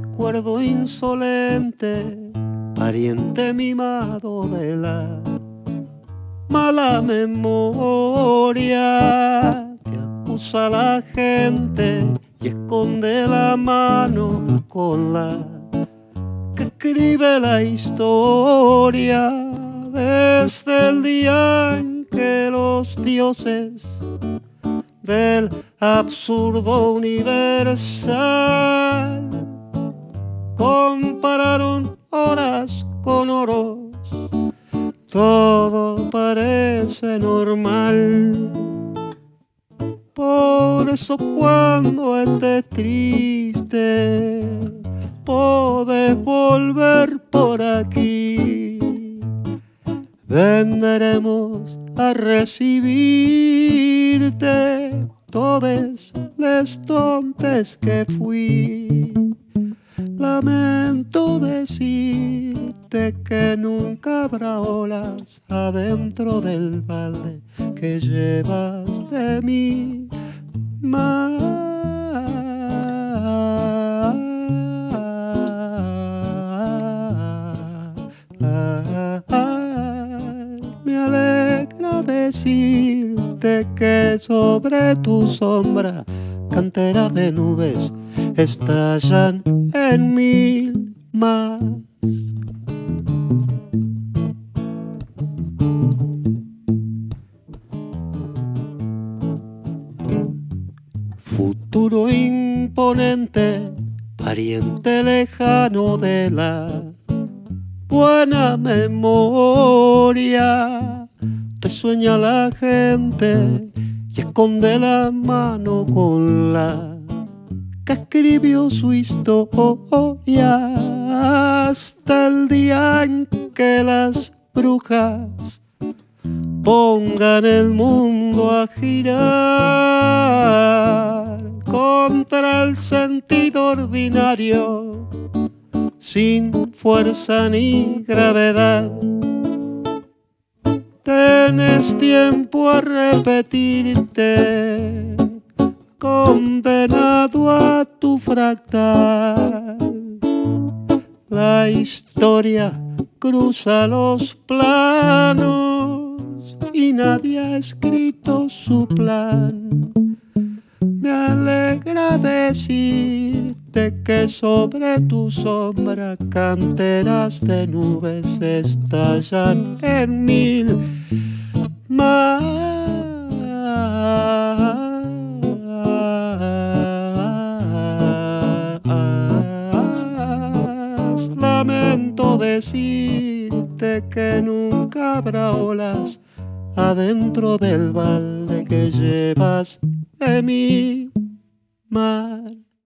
recuerdo insolente, pariente mimado de la mala memoria que acusa a la gente y esconde la mano con la que escribe la historia. Desde el día en que los dioses del absurdo universal compararon horas con oros. Todo parece normal. Por eso cuando estés triste podés volver por aquí. Vendremos a recibirte todos los tontes que fui. Lamento decirte que nunca habrá olas adentro del balde que llevas de mí. decirte que sobre tu sombra canteras de nubes estallan en mil más. Futuro imponente, pariente lejano de la buena memoria te sueña la gente y esconde la mano con la que escribió su historia hasta el día en que las brujas pongan el mundo a girar contra el sentido ordinario sin fuerza ni gravedad. Tienes tiempo a repetirte, tu fractal. La historia cruza los planos y nadie ha escrito su plan. Me alegra decirte que sobre tu sombra canteras de nubes estallan en mil más. Decirte que nunca habrá olas adentro del balde que llevas de mi mar.